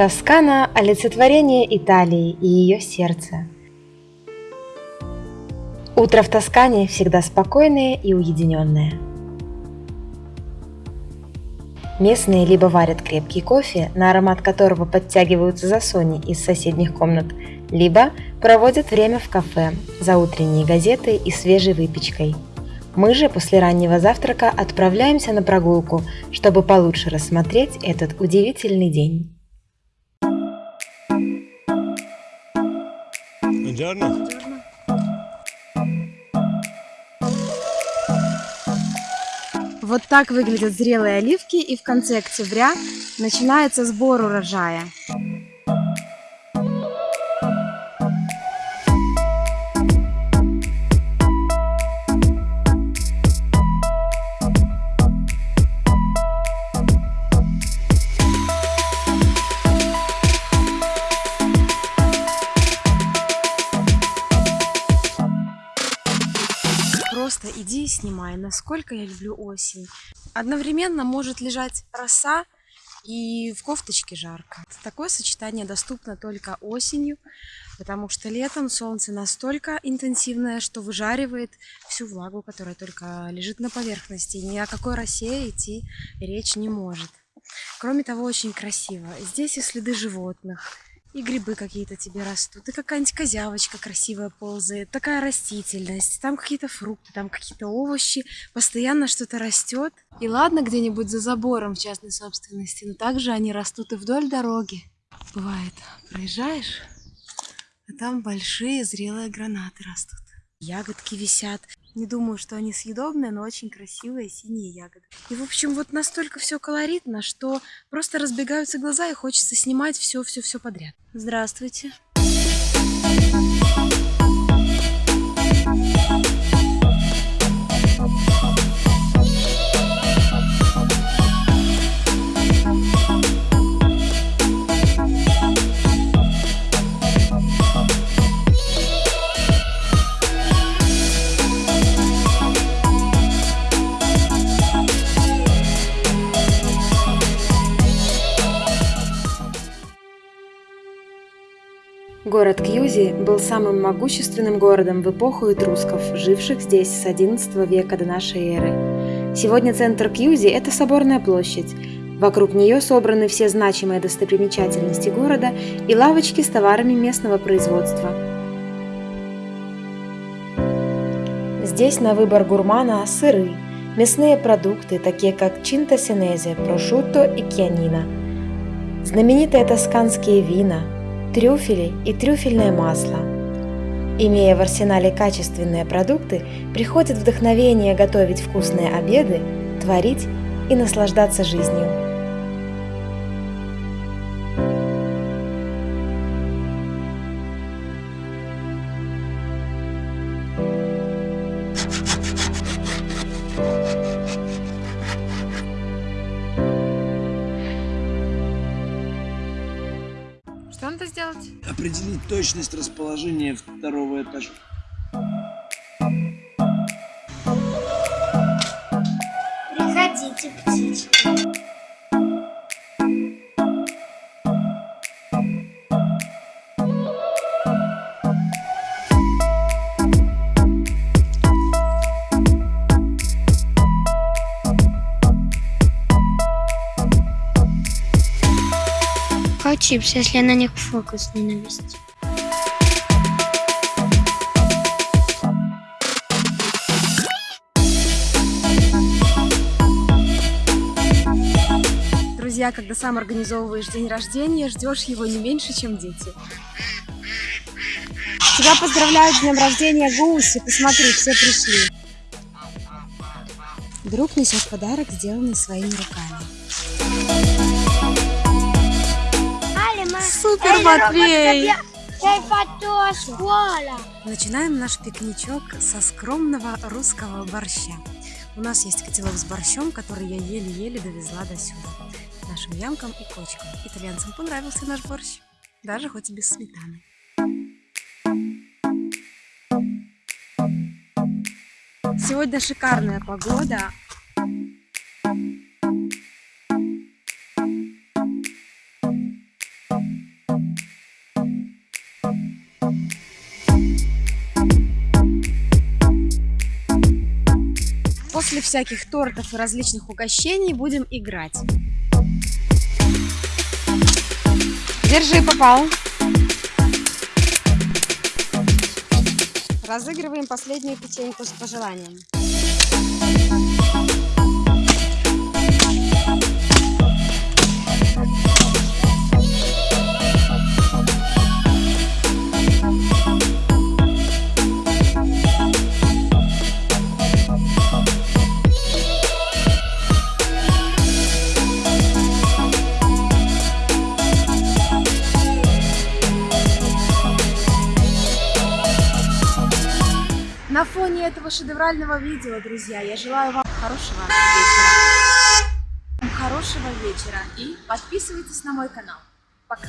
Тоскана – олицетворение Италии и ее сердца. Утро в Тоскане всегда спокойное и уединенное. Местные либо варят крепкий кофе, на аромат которого подтягиваются за Сони из соседних комнат, либо проводят время в кафе за утренней газетой и свежей выпечкой. Мы же после раннего завтрака отправляемся на прогулку, чтобы получше рассмотреть этот удивительный день. Buongiorno. Вот так выглядят зрелые оливки и в конце октября начинается сбор урожая. Просто иди и снимай, насколько я люблю осень. Одновременно может лежать роса и в кофточке жарко. Такое сочетание доступно только осенью, потому что летом солнце настолько интенсивное, что выжаривает всю влагу, которая только лежит на поверхности. Ни о какой росе идти речь не может. Кроме того, очень красиво. Здесь и следы животных, и грибы какие-то тебе растут, и какая-нибудь козявочка красивая ползает, такая растительность, там какие-то фрукты, там какие-то овощи, постоянно что-то растет. И ладно где-нибудь за забором в частной собственности, но также они растут и вдоль дороги. Бывает, проезжаешь, а там большие зрелые гранаты растут. Ягодки висят. Не думаю, что они съедобные, но очень красивые синие ягоды. И, в общем, вот настолько все колоритно, что просто разбегаются глаза и хочется снимать все-все-все подряд. Здравствуйте. Город Кьюзи был самым могущественным городом в эпоху этрусков, живших здесь с XI века до нашей эры. Сегодня центр Кьюзи – это соборная площадь. Вокруг нее собраны все значимые достопримечательности города и лавочки с товарами местного производства. Здесь на выбор гурмана сыры, мясные продукты, такие как чинта синезе, прошутто и кьянина, знаменитые тосканские вина – трюфели и трюфельное масло. Имея в арсенале качественные продукты, приходит вдохновение готовить вкусные обеды, творить и наслаждаться жизнью. Сделать? Определить точность расположения второго этажа. Чипсы, если на них фокус не навести. Друзья, когда сам организовываешь день рождения, ждешь его не меньше, чем дети. Тебя поздравляют с днем рождения гуси. Посмотри, все пришли. Друг несет подарок, сделанный своими руками. Супер, Матвей! Начинаем наш пикничок со скромного русского борща. У нас есть котелок с борщом, который я еле-еле довезла до сюда. Нашим ямкам и кочкам. Итальянцам понравился наш борщ. Даже хоть и без сметаны. Сегодня шикарная погода. После всяких тортов и различных угощений будем играть. Держи, попал. Разыгрываем последнюю печеньку с пожеланием. На фоне этого шедеврального видео, друзья, я желаю вам хорошего вечера. Хорошего вечера и подписывайтесь на мой канал. Пока.